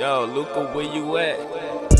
Yo, Luca, where you at?